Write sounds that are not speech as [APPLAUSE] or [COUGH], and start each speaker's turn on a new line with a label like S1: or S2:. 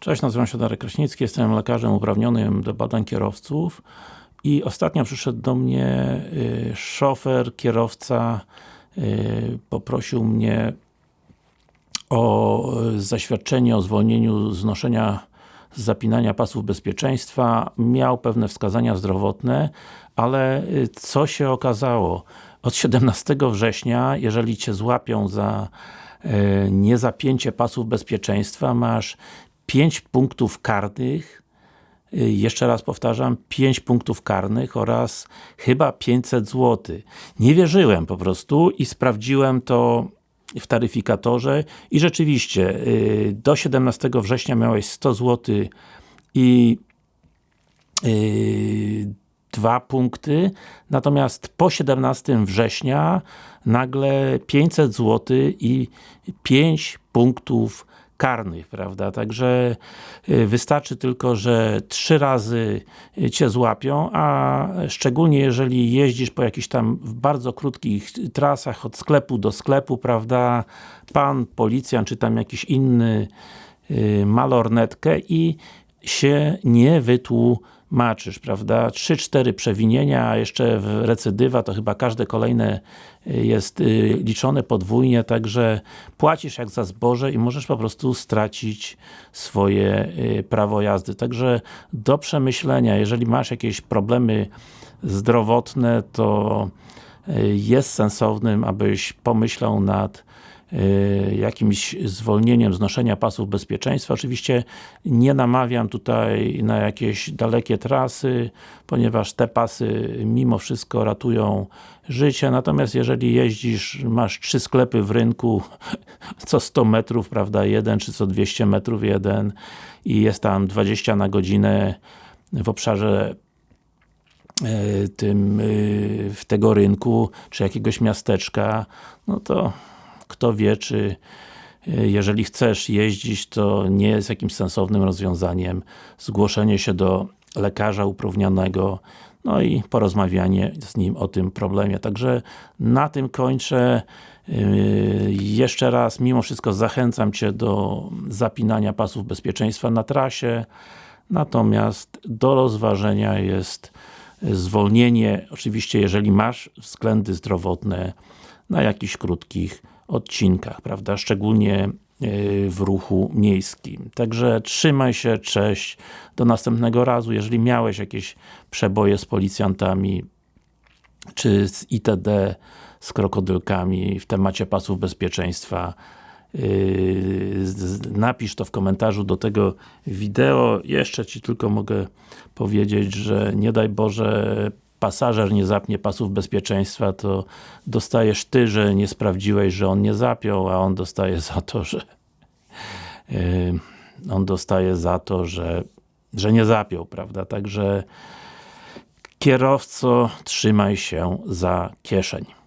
S1: Cześć, nazywam się Darek Kraśnicki, jestem lekarzem uprawnionym do badań kierowców i ostatnio przyszedł do mnie y, szofer, kierowca y, poprosił mnie o zaświadczenie o zwolnieniu z noszenia z zapinania pasów bezpieczeństwa. Miał pewne wskazania zdrowotne, ale y, co się okazało? Od 17 września, jeżeli Cię złapią za niezapięcie pasów bezpieczeństwa, masz 5 punktów karnych, y, jeszcze raz powtarzam, 5 punktów karnych oraz chyba 500 zł. Nie wierzyłem po prostu i sprawdziłem to w taryfikatorze i rzeczywiście y, do 17 września miałeś 100 zł i yy, dwa punkty, natomiast po 17 września nagle 500 zł i 5 punktów karnych, prawda? Także y, wystarczy tylko, że trzy razy Cię złapią, a szczególnie jeżeli jeździsz po jakichś tam bardzo krótkich trasach od sklepu do sklepu, prawda? Pan, policjant, czy tam jakiś inny y, ma lornetkę i się nie wytłumaczysz, prawda? 3-4 przewinienia, a jeszcze recydywa, to chyba każde kolejne y, jest y, liczone podwójnie, także płacisz jak za zboże i możesz po prostu stracić swoje y, prawo jazdy. Także do przemyślenia, jeżeli masz jakieś problemy zdrowotne, to jest sensownym, abyś pomyślał nad jakimś zwolnieniem z noszenia pasów bezpieczeństwa. Oczywiście nie namawiam tutaj na jakieś dalekie trasy, ponieważ te pasy mimo wszystko ratują życie, natomiast jeżeli jeździsz, masz trzy sklepy w rynku, [LAUGHS] co 100 metrów, prawda, jeden, czy co 200 metrów jeden i jest tam 20 na godzinę w obszarze y, tym, y, w tego rynku, czy jakiegoś miasteczka, no to kto wie, czy e, jeżeli chcesz jeździć, to nie jest jakimś sensownym rozwiązaniem zgłoszenie się do lekarza uprawnionego, no i porozmawianie z nim o tym problemie. Także na tym kończę. E, jeszcze raz, mimo wszystko zachęcam Cię do zapinania pasów bezpieczeństwa na trasie, natomiast do rozważenia jest zwolnienie, oczywiście jeżeli masz względy zdrowotne na jakichś krótkich odcinkach, prawda, szczególnie e, w ruchu miejskim. Także trzymaj się, cześć, do następnego razu. Jeżeli miałeś jakieś przeboje z policjantami, czy z ITD, z krokodylkami w temacie pasów bezpieczeństwa, Yy, napisz to w komentarzu do tego wideo. Jeszcze Ci tylko mogę powiedzieć, że nie daj Boże pasażer nie zapnie pasów bezpieczeństwa, to dostajesz Ty, że nie sprawdziłeś, że on nie zapiął, a on dostaje za to, że yy, on dostaje za to, że, że nie zapiął, prawda? Także kierowco, trzymaj się za kieszeń.